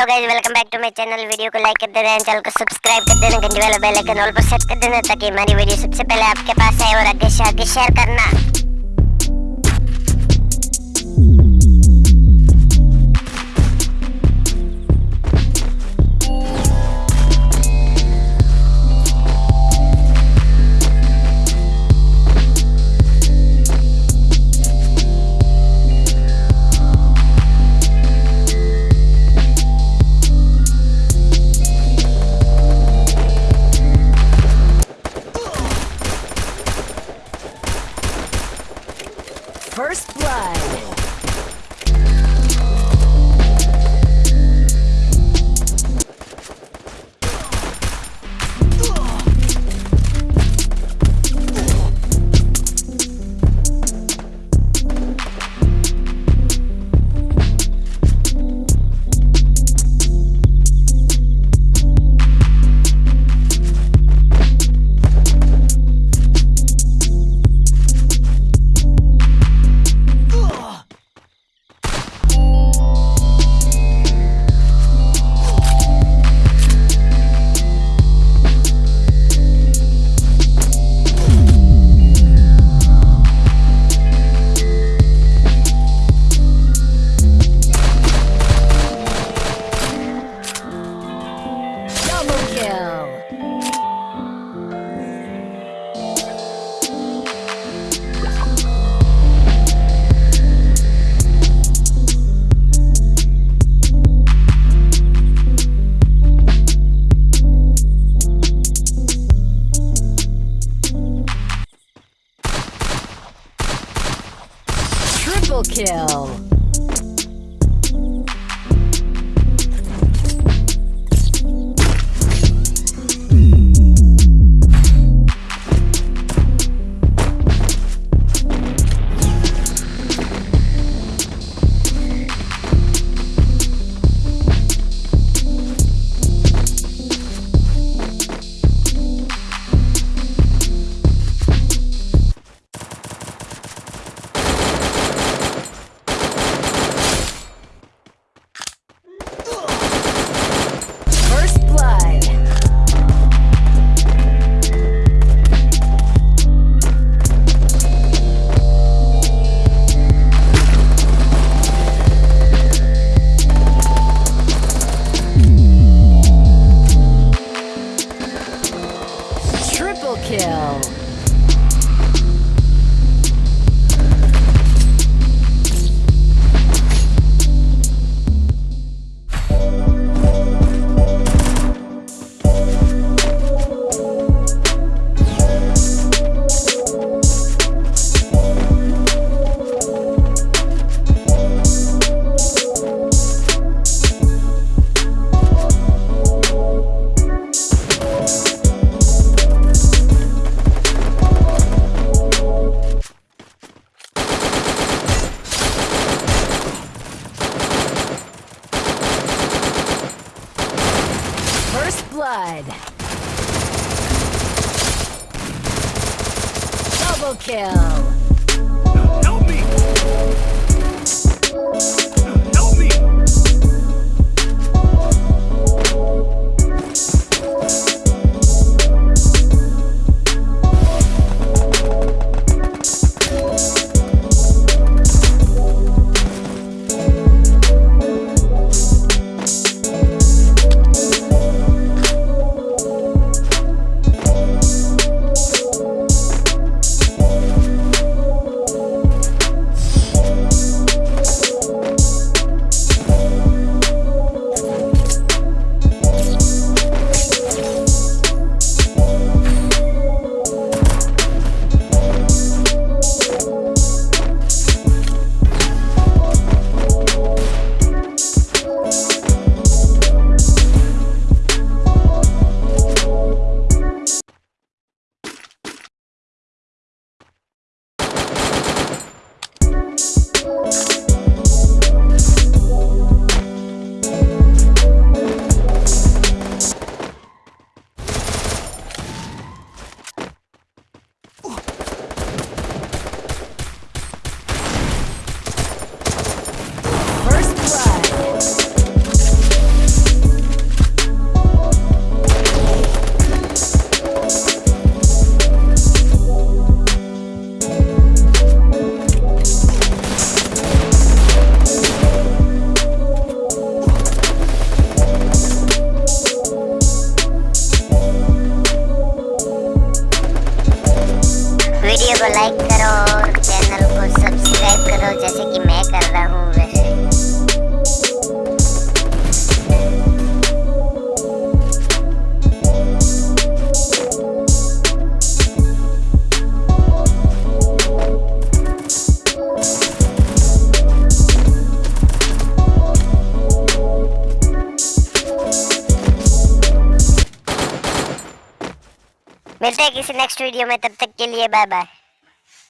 Hello guys welcome back to my channel video को like कर देना चैनल को सब्सक्राइब कर देना, घंटी वाला बेल आइकन ऑल पर सेट कर देना, ताकि हमारी वीडियो सबसे पहले आपके पास आए और आगे से आगे शेयर करना। Double kill. First Blood. Double kill. Help me! Video को लाइक करो और चैनल को सब्सक्राइब करो, जैसे कि मैं कर रहा हूँ वैसे। मिलते हैं किसी नेक्स्ट वीडियो में, तब तक के लिए बाय बाय